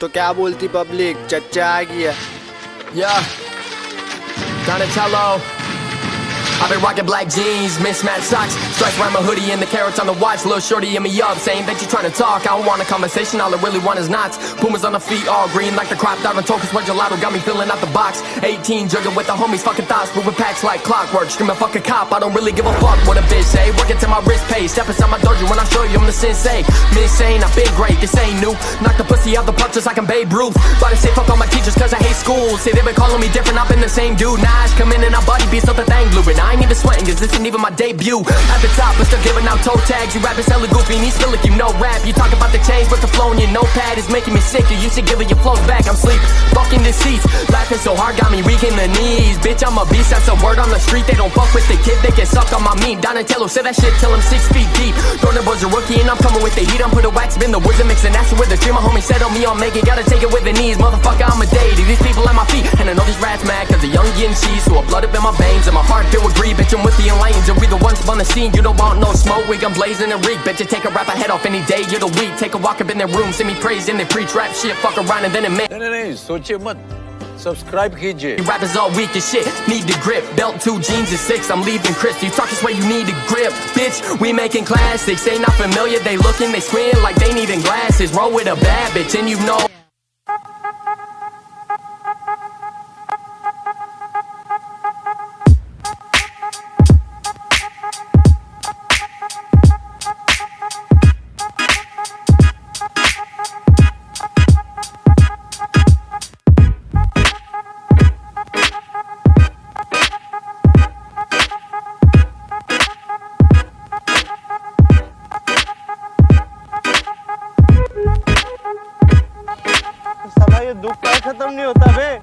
तो क्या बोलती पब्लिक चच्चा आ गया Yeah. Donatello. I've been rocking black jeans, mismatched socks, stripes around my hoodie, and the carats on the watch. Little shorty in me up, saying that you trying to talk. I don't want a conversation, all I really want is knots. Pumas on the feet, all green like the crop on Tokus. Where gelato got me filling out the box. 18, jugging with the homies, fucking thoughts, moving packs like clockwork. Screaming, fuck a cop, I don't really give a fuck what a bitch say. Working till my wrist pays, step inside my dojo when I show you I'm the sensei. Insane, I've been great, this ain't new. Knock the pussy out the park just like I'm Babe Ruth. But I say fuck all my teachers cause I school. Say they been calling me different, I've been the same dude. Nah, I come in and I body beats up the thing. And I ain't even sweating cause this ain't even my debut. At the top, but still giving out toe tags. You rappers hella goofy and these feel like you know rap. You talk about the change, but the flow in your notepad is making me sick. You to give it your flows back, I'm sleep. Fucking deceased. Laughing so hard, got me weak in the knees. Bitch, I'm a beast, that's a word on the street. They don't fuck with the kid, they get sucked on my meat. Donatello say that shit till I'm six feet deep. Thornton was a rookie and I'm coming with the heat. I'm put a wax, in the woods and mixing acid with the stream. My homie said on me, I'll make it. Gotta take it with the knees, motherfucker. I'm a deity. These people at my feet, and I know these rats mad cause the young yin cheese. So I blood up in my veins and my heart filled with greed. Bitch, I'm with the enlightened, and we the ones on the scene. You don't want no smoke, we I'm blazing and reek. Bitch, you take a rap, I head off any day. You're the weak. Take a walk up in their room, send me praise, and they preach rap shit. Fuck around and then it man. Subscribe कीजिए You rappers all weak as shit, need the grip. Belt two jeans and six, I'm leaving Chris. You talk this way, you need a grip. Bitch, we making classics. They not familiar, they looking, they squint like they needing glasses. Roll with a bad bitch, and you know. ये दुख का खत्म नहीं होता बे।